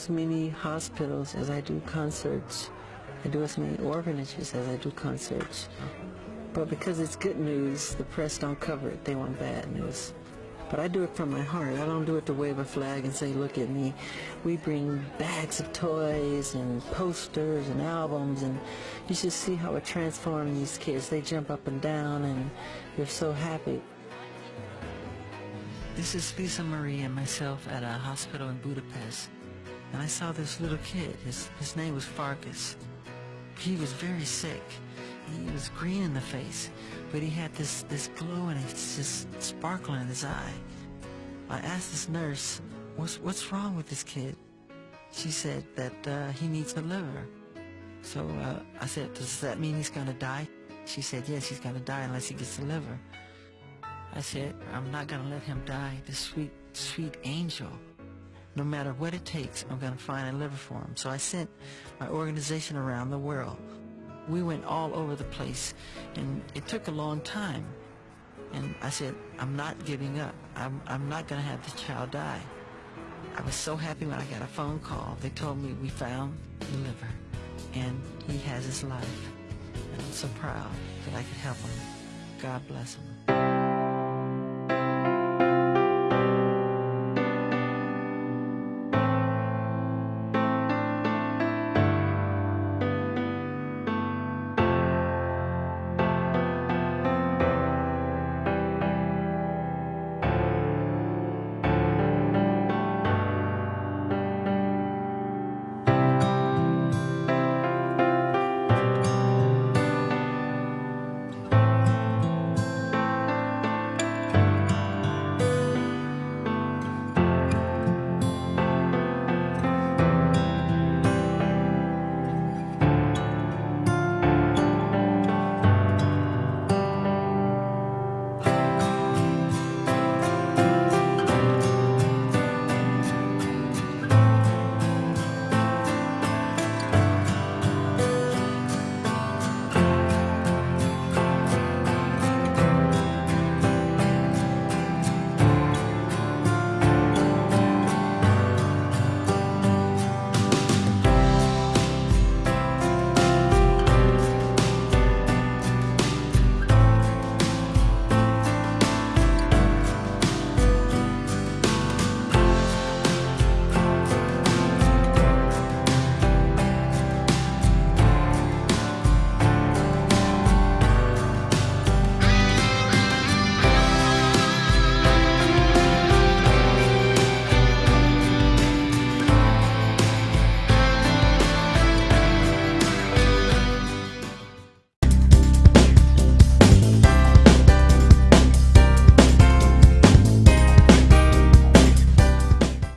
as many hospitals as I do concerts. I do as many orphanages as I do concerts. But because it's good news, the press don't cover it. They want bad news. But I do it from my heart. I don't do it to wave a flag and say, look at me. We bring bags of toys and posters and albums and you should see how it transforms these kids. They jump up and down and they're so happy. This is Lisa Marie and myself at a hospital in Budapest. And I saw this little kid. His, his name was Farkas. He was very sick. He was green in the face but he had this, this glow and it's just sparkle in his eye. I asked this nurse, what's, what's wrong with this kid? She said that uh, he needs a liver. So uh, I said, does that mean he's going to die? She said, yes, he's going to die unless he gets a liver. I said, I'm not going to let him die, this sweet, sweet angel. No matter what it takes, I'm going to find a liver for him. So I sent my organization around the world. We went all over the place and it took a long time. And I said I'm not giving up. I'm, I'm not gonna have this child die. I was so happy when I got a phone call. They told me we found the liver and he has his life. And I'm so proud that I could help him. God bless him